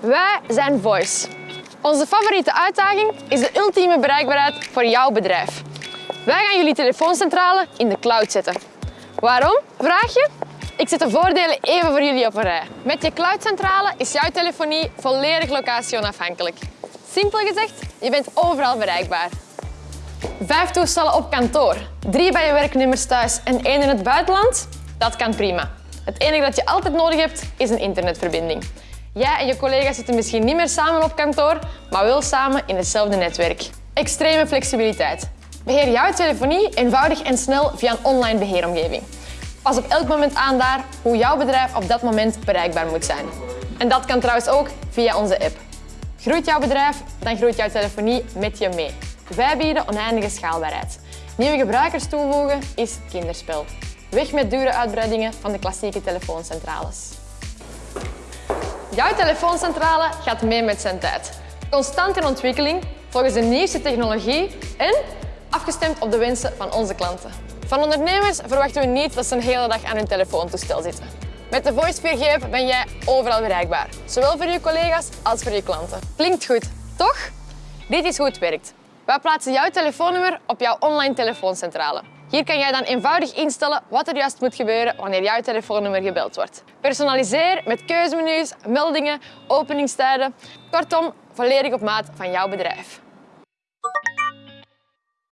Wij zijn Voice. Onze favoriete uitdaging is de ultieme bereikbaarheid voor jouw bedrijf. Wij gaan jullie telefooncentrale in de cloud zetten. Waarom? Vraag je? Ik zet de voordelen even voor jullie op een rij. Met je cloudcentrale is jouw telefonie volledig locatie onafhankelijk. Simpel gezegd, je bent overal bereikbaar. Vijf toestellen op kantoor, drie bij je werknemers thuis en één in het buitenland? Dat kan prima. Het enige dat je altijd nodig hebt is een internetverbinding. Jij en je collega's zitten misschien niet meer samen op kantoor, maar wel samen in hetzelfde netwerk. Extreme flexibiliteit. Beheer jouw telefonie eenvoudig en snel via een online beheeromgeving. Pas op elk moment aan daar hoe jouw bedrijf op dat moment bereikbaar moet zijn. En dat kan trouwens ook via onze app. Groeit jouw bedrijf, dan groeit jouw telefonie met je mee. Wij bieden oneindige schaalbaarheid. Nieuwe gebruikers toevoegen is kinderspel. Weg met dure uitbreidingen van de klassieke telefooncentrales. Jouw telefooncentrale gaat mee met zijn tijd. Constant in ontwikkeling, volgens de nieuwste technologie en afgestemd op de wensen van onze klanten. Van ondernemers verwachten we niet dat ze een hele dag aan hun telefoontoestel zitten. Met de Voice 4G ben jij overal bereikbaar, zowel voor je collega's als voor je klanten. Klinkt goed, toch? Dit is hoe het werkt. Wij plaatsen jouw telefoonnummer op jouw online telefooncentrale. Hier kan jij dan eenvoudig instellen wat er juist moet gebeuren wanneer jouw telefoonnummer gebeld wordt. Personaliseer met keuzemenu's, meldingen, openingstijden. Kortom, volledig op maat van jouw bedrijf.